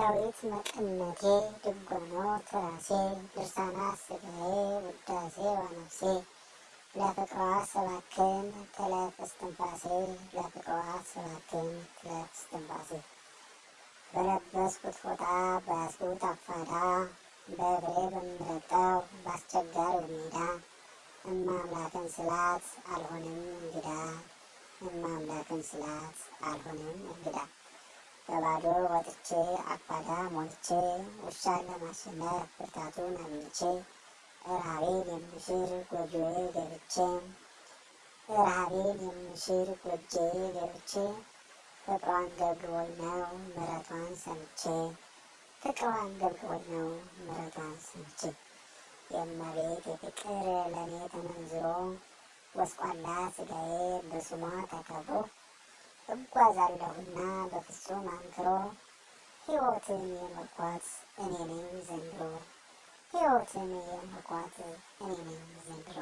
ዳዊት መቀነቴ ድጓኖ ትራሴ ድርሳናት ስጋዬ ውዳሴ ዋነፍሴ ለፍቅሯ ሰባክን ትለፍ እስትንፋሴ ለፍቅሯ ሰባክን ትለፍ እስትንፋሴ። በለበስኩት ፎጣ በያዝኩት አፋዳ በእግሬ በምረግጠው በአስቸጋሪው ሜዳ እማ ስላት አልሆንም እንግዳ እማ ስላት አልሆንም እንግዳ በባዶ ወጥቼ አኳዳ ሞልቼ ውሻን ለማሸነፍ ብርታቱን አግኝቼ ረሃቤን የምሽር ጎጆዬ ገብቼ ረሃቤን የምሽር ጎጆዬ ገብቼ ፍቅሯን ገብግቦኝ ነው ምሕረቷን ሰምቼ ፍቅሯን ገብግቦኝ ነው ምሕረቷን ሰምቼ። የእመቤት የፍቅር ለእኔ ተመንዝሮ ጎስቋላ ስጋዬ በስሟ ተከብሮ እጓዛለሁና በፍጹም አንክሮ ሕይወትን የመርኳት እኔ ነኝ ዘንድሮ ሕይወትን የመርኳት እኔ ነኝ ዘንድሮ